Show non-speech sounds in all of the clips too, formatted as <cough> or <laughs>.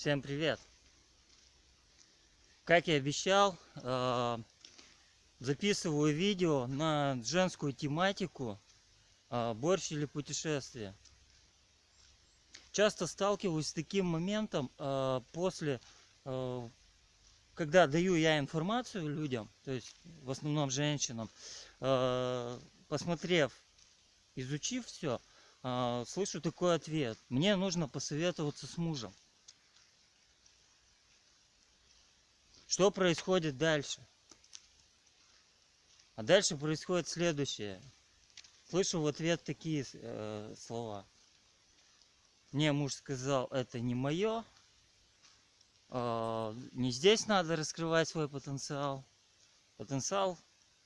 Всем привет! Как и обещал, э, записываю видео на женскую тематику э, борщ или путешествие. Часто сталкиваюсь с таким моментом э, после, когда даю я информацию людям, то есть в основном женщинам, посмотрев, изучив все, слышу такой ответ. Мне нужно посоветоваться с мужем. Что происходит дальше? А дальше происходит следующее. Слышу в ответ такие э, слова. Мне муж сказал, это не мое. Э, не здесь надо раскрывать свой потенциал. Потенциал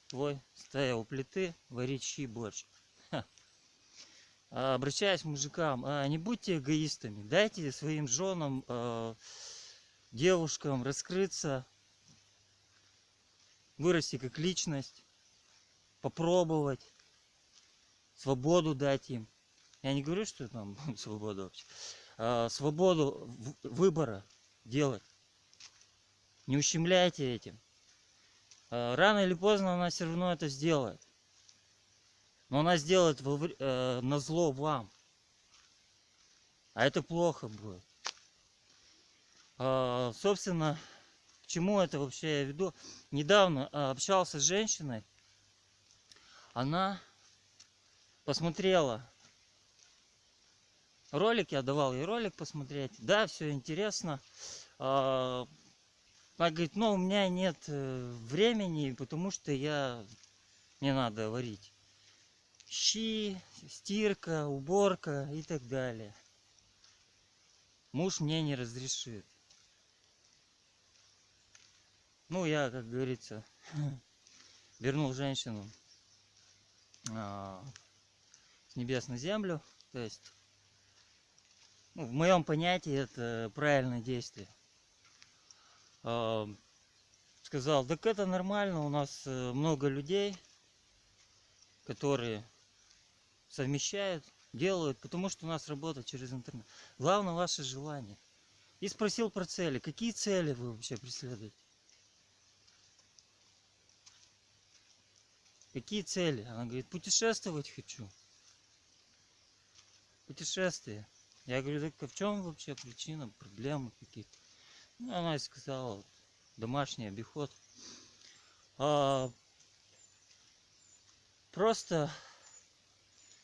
твой, стоя у плиты, варить щи борщ. А, обращаясь к мужикам, а, не будьте эгоистами. Дайте своим женам, э, девушкам раскрыться вырасти как личность, попробовать, свободу дать им. Я не говорю, что там <laughs> свобода вообще. А, свободу выбора делать. Не ущемляйте этим. А, рано или поздно она все равно это сделает. Но она сделает во, э, на зло вам. А это плохо будет. А, собственно, чему это вообще я веду? Недавно а, общался с женщиной. Она посмотрела ролик, я давал ей ролик посмотреть. Да, все интересно. А, она говорит, ну у меня нет э, времени, потому что я не надо варить. Щи, стирка, уборка и так далее. Муж мне не разрешит. Ну, я, как говорится, <laughs> вернул женщину а, с небес на землю. То есть, ну, в моем понятии это правильное действие. А, сказал, так это нормально, у нас э, много людей, которые совмещают, делают, потому что у нас работа через интернет. Главное ваше желание. И спросил про цели. Какие цели вы вообще преследуете? Какие цели? Она говорит, путешествовать хочу. Путешествие. Я говорю, так а в чем вообще причина, проблемы какие-то? Ну, она сказала, домашний обиход. А, просто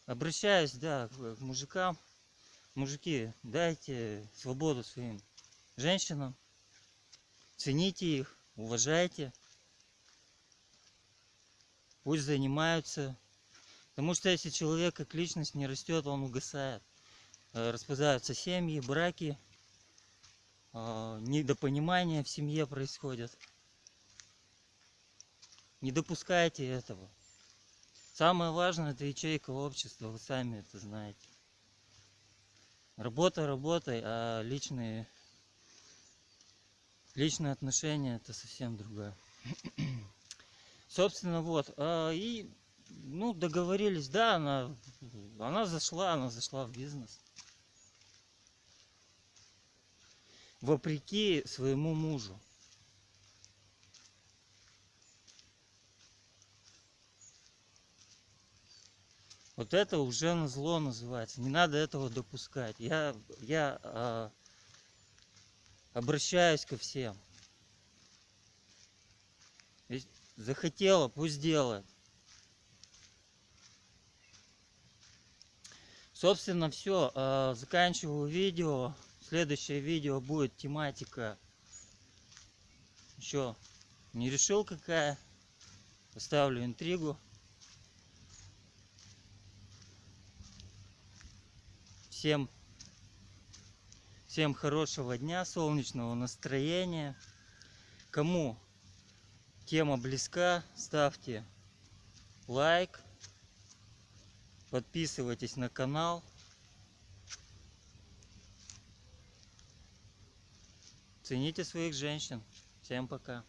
обращаюсь, да, к мужикам. Мужики, дайте свободу своим женщинам. Цените их, уважайте пусть занимаются. Потому что если человек как личность не растет, он угасает. Э, распадаются семьи, браки, э, недопонимание в семье происходит. Не допускайте этого. Самое важное это ячейка общества, вы сами это знаете. Работа работой, а личные, личные отношения это совсем другое. Собственно, вот. А, и, ну, договорились, да, она, она зашла, она зашла в бизнес. Вопреки своему мужу. Вот это уже на зло называется. Не надо этого допускать. Я, я а, обращаюсь ко всем. Захотела, пусть делает. Собственно, все. А, заканчиваю видео. Следующее видео будет тематика. Еще не решил какая. Оставлю интригу. Всем, всем хорошего дня, солнечного настроения. Кому тема близка, ставьте лайк, подписывайтесь на канал. Цените своих женщин. Всем пока.